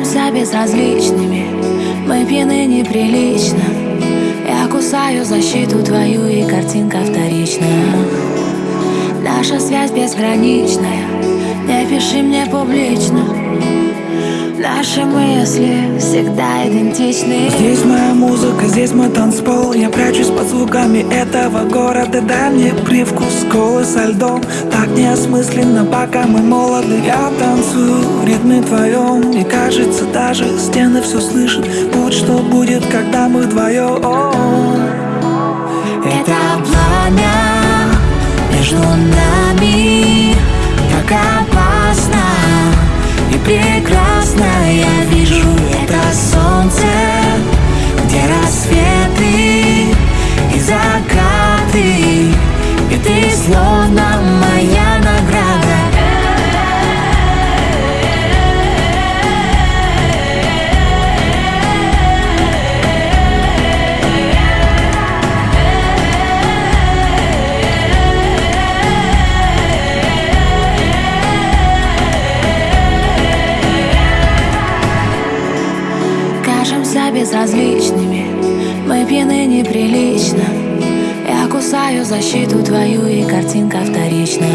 Притворяемся безразличными. Мы пьяны неприлично. Я кусаю защиту твою и картинка вторичная Наша связь безграничная. Не пиши мне публично. Наши мысли всегда идентичны. Здесь моя музыка, здесь мой танцпол. Я прячусь под звуками этого города. Дай мне привкус колы со льдом. Так неосмысленно, пока мы молоды. Я танцую в ритме твоем. И кажется, даже стены все слышат. Будь что будет, когда мы вдвоем Это пламя между нами словно моя награда. Кажемся безразличными Мы пьяны неприлично кусаю защиту твою и картинка вторичная.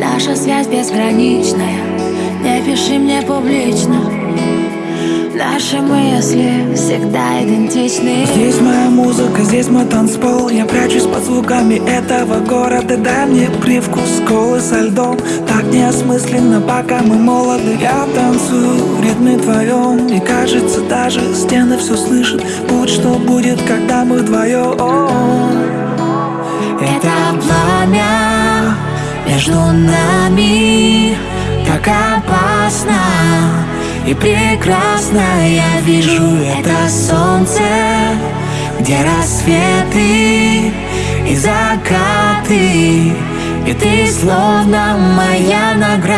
Наша связь безграничная. Не пиши мне публично Наши мысли всегда идентичны. Здесь моя музыка, здесь мой танцпол. Я прячусь под звуками этого города. Дай мне привкус колы со льдом. Так неосмысленно, пока мы молоды. Я танцую в ритме твоем И кажется, даже стены все слышат. Будь что будет, когда мы вдвоем Это пламя между нами. Так опасно и прекрасно Я вижу это солнце, где рассветы и закаты. И ты словно моя награда